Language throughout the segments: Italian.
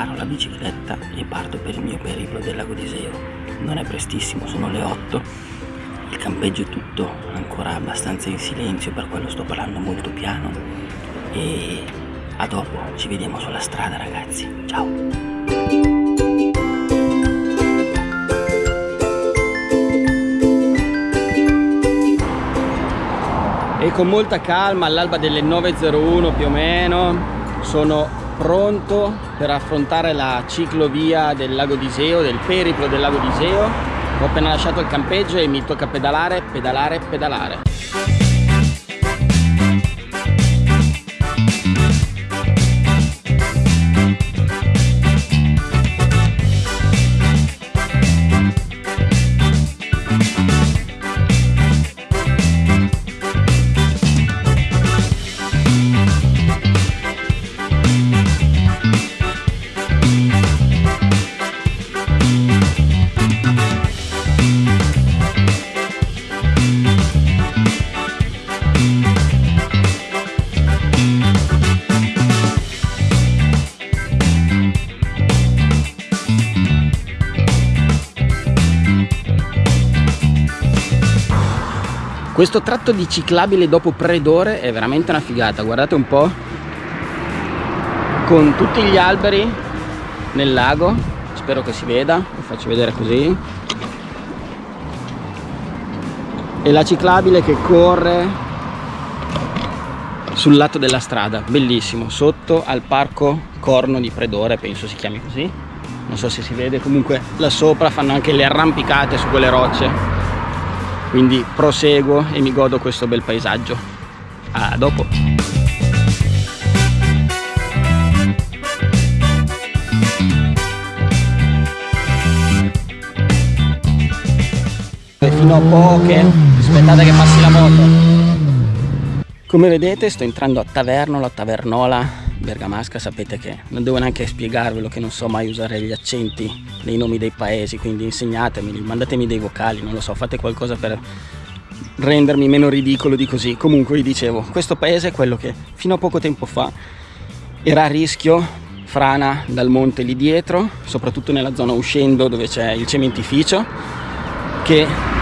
preparo la bicicletta e parto per il mio periplo del lago di Seo. Non è prestissimo, sono le 8, il campeggio è tutto ancora abbastanza in silenzio, per quello sto parlando molto piano e a dopo, ci vediamo sulla strada ragazzi, ciao! e con molta calma all'alba delle 9.01 più o meno sono pronto per affrontare la ciclovia del lago d'Iseo, del periplo del lago d'Iseo ho appena lasciato il campeggio e mi tocca pedalare, pedalare, pedalare Questo tratto di ciclabile dopo Predore è veramente una figata, guardate un po' con tutti gli alberi nel lago, spero che si veda, vi faccio vedere così. E la ciclabile che corre sul lato della strada, bellissimo, sotto al parco Corno di Predore, penso si chiami così. Non so se si vede, comunque là sopra fanno anche le arrampicate su quelle rocce quindi proseguo e mi godo questo bel paesaggio. A dopo. Fino a poche. Aspettate che passi la moto. Come vedete sto entrando a Tavernola, Tavernola bergamasca sapete che non devo neanche spiegarvelo che non so mai usare gli accenti nei nomi dei paesi quindi insegnatemi, mandatemi dei vocali non lo so, fate qualcosa per rendermi meno ridicolo di così. Comunque vi dicevo, questo paese è quello che fino a poco tempo fa era a rischio frana dal monte lì dietro soprattutto nella zona uscendo dove c'è il cementificio che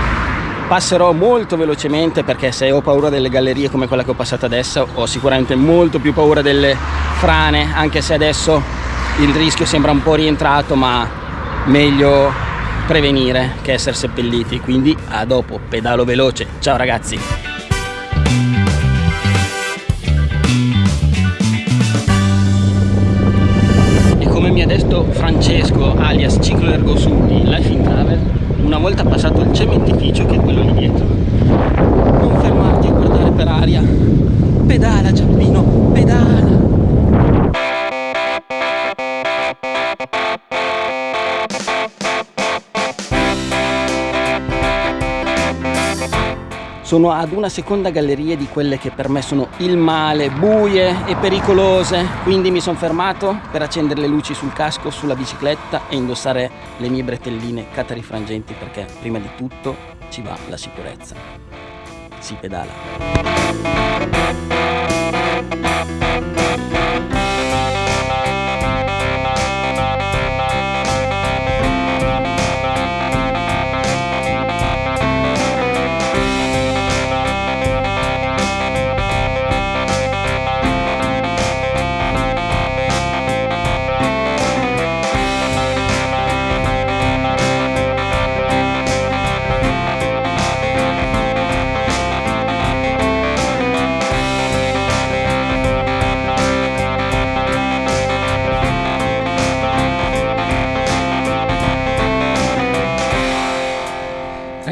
passerò molto velocemente perché se ho paura delle gallerie come quella che ho passato adesso ho sicuramente molto più paura delle frane anche se adesso il rischio sembra un po' rientrato ma meglio prevenire che essere seppelliti. Quindi a dopo pedalo veloce. Ciao ragazzi! E come mi ha detto Francesco alias Ciclo Ergo Sudi Life in Travel una volta passato il cementificio che è quello lì dietro non fermarti a guardare per aria. Pedala Giappino pedala sono ad una seconda galleria di quelle che per me sono il male, buie e pericolose, quindi mi sono fermato per accendere le luci sul casco, sulla bicicletta e indossare le mie bretelline catarifrangenti perché prima di tutto ci va la sicurezza. Si pedala.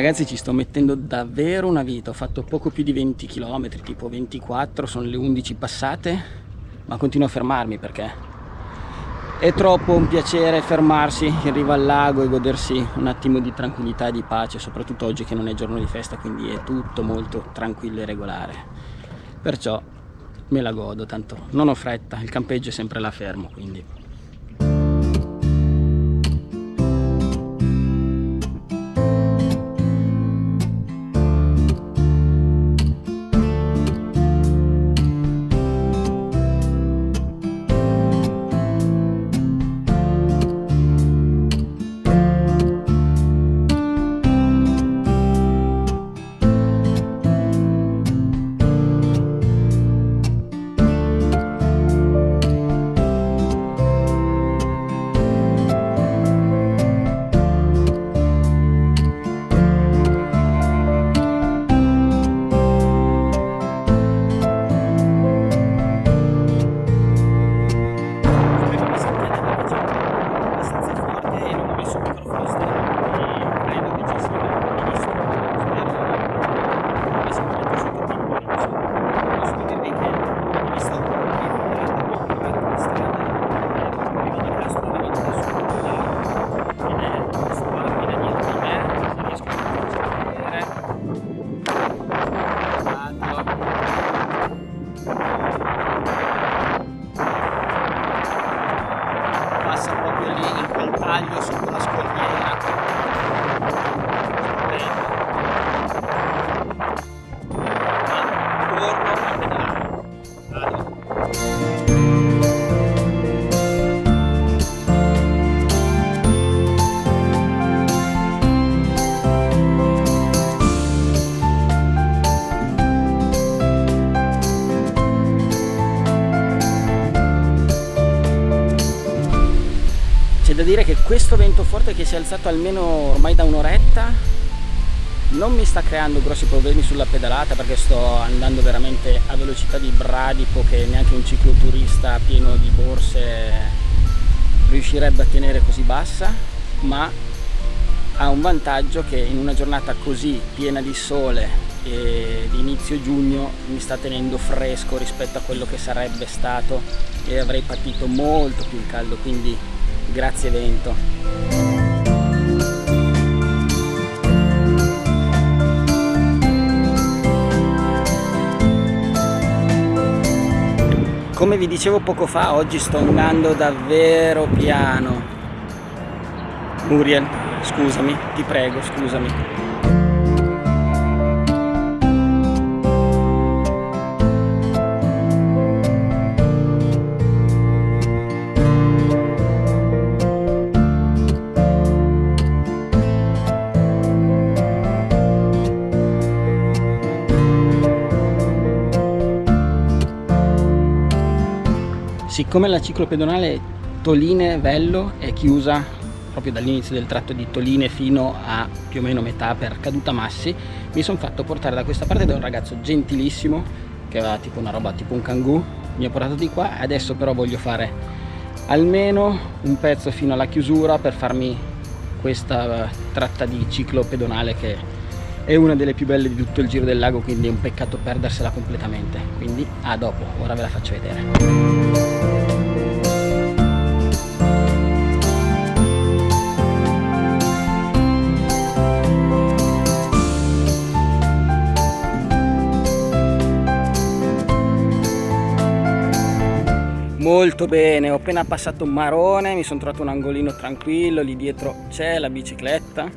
Ragazzi ci sto mettendo davvero una vita. Ho fatto poco più di 20 km tipo 24 sono le 11 passate ma continuo a fermarmi perché è troppo un piacere fermarsi in riva al lago e godersi un attimo di tranquillità e di pace soprattutto oggi che non è giorno di festa quindi è tutto molto tranquillo e regolare. Perciò me la godo tanto non ho fretta il campeggio è sempre là fermo quindi forte che si è alzato almeno ormai da un'oretta. Non mi sta creando grossi problemi sulla pedalata perché sto andando veramente a velocità di bradipo che neanche un cicloturista pieno di borse riuscirebbe a tenere così bassa ma ha un vantaggio che in una giornata così piena di sole e di inizio giugno mi sta tenendo fresco rispetto a quello che sarebbe stato e avrei patito molto più il caldo quindi grazie vento come vi dicevo poco fa oggi sto andando davvero piano. Muriel scusami ti prego scusami siccome la ciclopedonale Toline-Vello è chiusa proprio dall'inizio del tratto di Toline fino a più o meno metà per Caduta Massi mi sono fatto portare da questa parte da un ragazzo gentilissimo che aveva tipo una roba tipo un kangoo mi ha portato di qua adesso però voglio fare almeno un pezzo fino alla chiusura per farmi questa tratta di ciclo pedonale che è una delle più belle di tutto il giro del lago quindi è un peccato perdersela completamente. Quindi a dopo ora ve la faccio vedere molto bene ho appena passato un marone mi sono trovato un angolino tranquillo lì dietro. C'è la bicicletta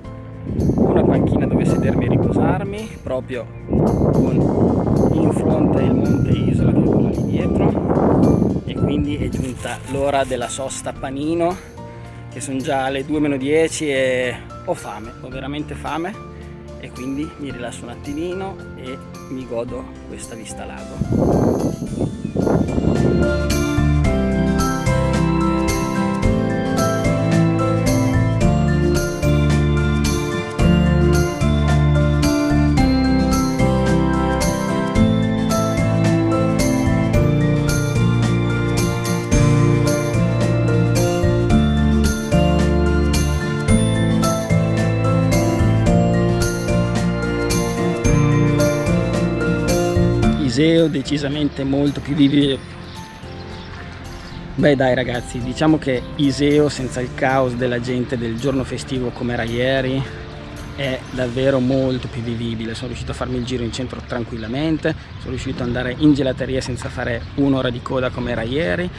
una panchina dove sedermi e riposarmi proprio con in fronte il monte Isola che è quello lì dietro. E quindi è giunta l'ora della sosta panino che sono già le 2 10 e ho fame ho veramente fame. E quindi mi rilasso un attimino e mi godo questa vista lago Iseo decisamente molto più vivibile beh dai ragazzi diciamo che Iseo senza il caos della gente del giorno festivo come era ieri è davvero molto più vivibile. Sono riuscito a farmi il giro in centro tranquillamente sono riuscito ad andare in gelateria senza fare un'ora di coda come era ieri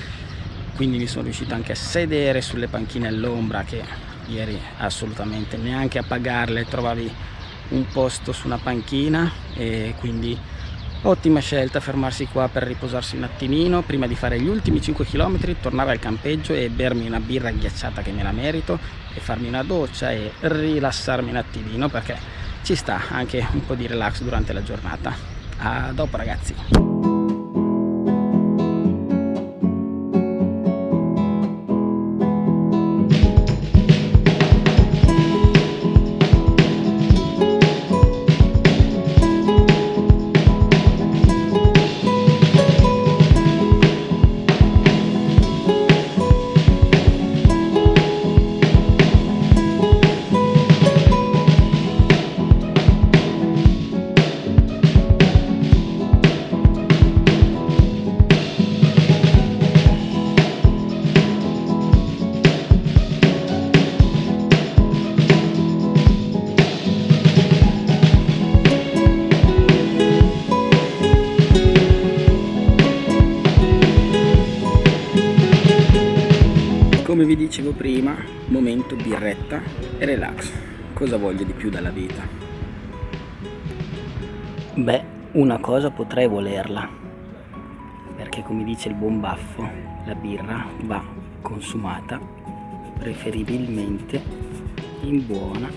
quindi mi sono riuscito anche a sedere sulle panchine all'ombra che ieri assolutamente neanche a pagarle trovavi un posto su una panchina e quindi Ottima scelta fermarsi qua per riposarsi un attimino prima di fare gli ultimi 5 km, tornare al campeggio e bermi una birra ghiacciata che me la merito e farmi una doccia e rilassarmi un attimino perché ci sta anche un po' di relax durante la giornata. A dopo ragazzi! Dicevo prima momento birretta e relax. Cosa voglio di più dalla vita? Beh una cosa potrei volerla perché come dice il buon baffo la birra va consumata preferibilmente in buona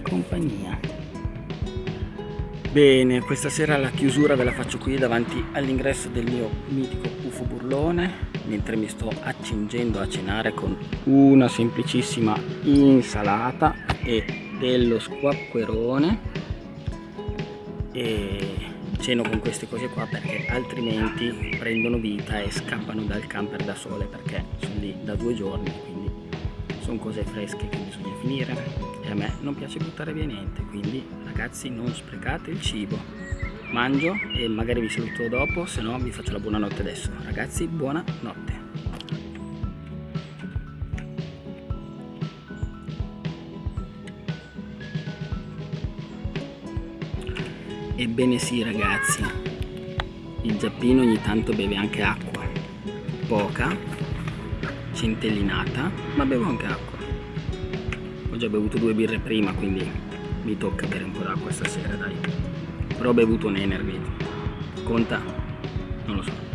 compagnia Bene, questa sera la chiusura ve la faccio qui davanti all'ingresso del mio mitico UFO burlone mentre mi sto accingendo a cenare con una semplicissima insalata e dello squacquerone. E ceno con queste cose qua perché altrimenti prendono vita e scappano dal camper da sole perché sono lì da due giorni quindi sono cose fresche che bisogna finire. E a me non piace buttare via niente quindi ragazzi non sprecate il cibo. Mangio e magari vi saluto dopo se no vi faccio la buonanotte adesso. Ragazzi buonanotte ebbene sì ragazzi. Il giappino ogni tanto beve anche acqua. Poca centellinata ma bevo anche acqua. Ho già bevuto due birre prima quindi mi tocca bere un po' d'acqua stasera dai. Però ho bevuto un energy conta? non lo so